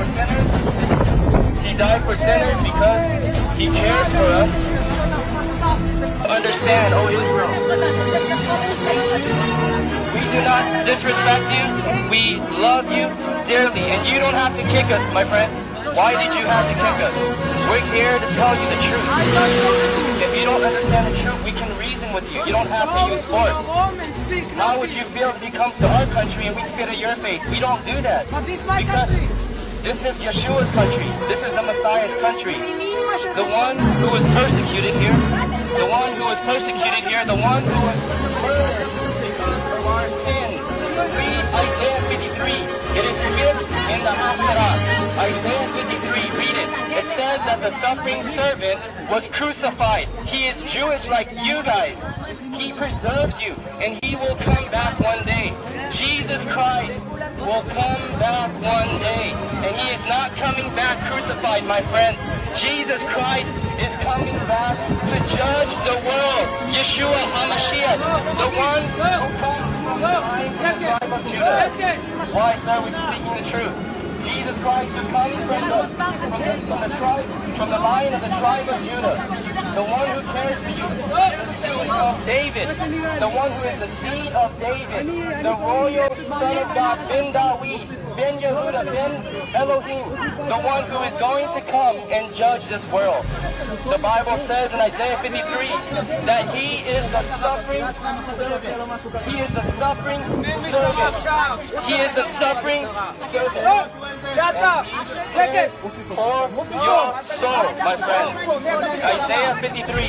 for sinners. He died for sinners because he cares for us. Understand, O Israel. We do not disrespect you. We love you dearly, and you don't have to kick us, my friend. Why did you have to kick us? We're here to tell you the truth. If you don't understand the truth, we can reason with you. You don't have to use force. How would you feel if he comes to our country and we spit at your face? We don't do that. But this my country. This is Yeshua's country. This is the Messiah's country. The one who was persecuted here, the one who was persecuted here, the one who was murdered of our sins. Read Isaiah 53. It is written in the Haftarah. Isaiah 53, read it. It says that the suffering servant was crucified. He is Jewish like you guys. He preserves you, and he will come back one day. Jesus Christ will come back one day, and he is not coming back crucified, my friends. Jesus Christ is coming back to judge the world. Yeshua HaMashiach, the one who comes from the tribe of Judah. Why, sir? We're speaking the truth. From the, from the, from the tribe, from the line of the tribe of Judah. The one who cares for you. The seed of David. The one who is the seed of David. The royal son of God, Ben Dawid, Ben Yehuda, Ben Elohim. The one who is going to come and judge this world. The Bible says in Isaiah 53 that he is the suffering servant. He is the suffering servant. He is the suffering servant. Shut up! Check it! For your soul, my friends. Isaiah 53.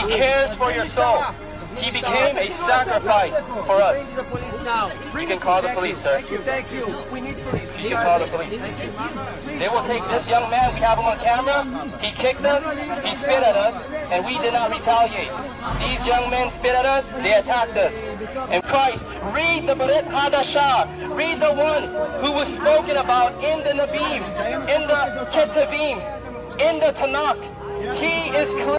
He cares for your soul. He became a sacrifice for us. Bring the police now. You can call the police, sir. Thank you, thank you. We need police. You can call the police. They will take this young man, we have him on camera. He kicked us, he spit at us, and we did not retaliate. These young men spit at us, they attacked us. And Christ, read the Brit Hadashah, read the one who was spoken about in the Nabim, in the Ketuvim, in the Tanakh. He is clear.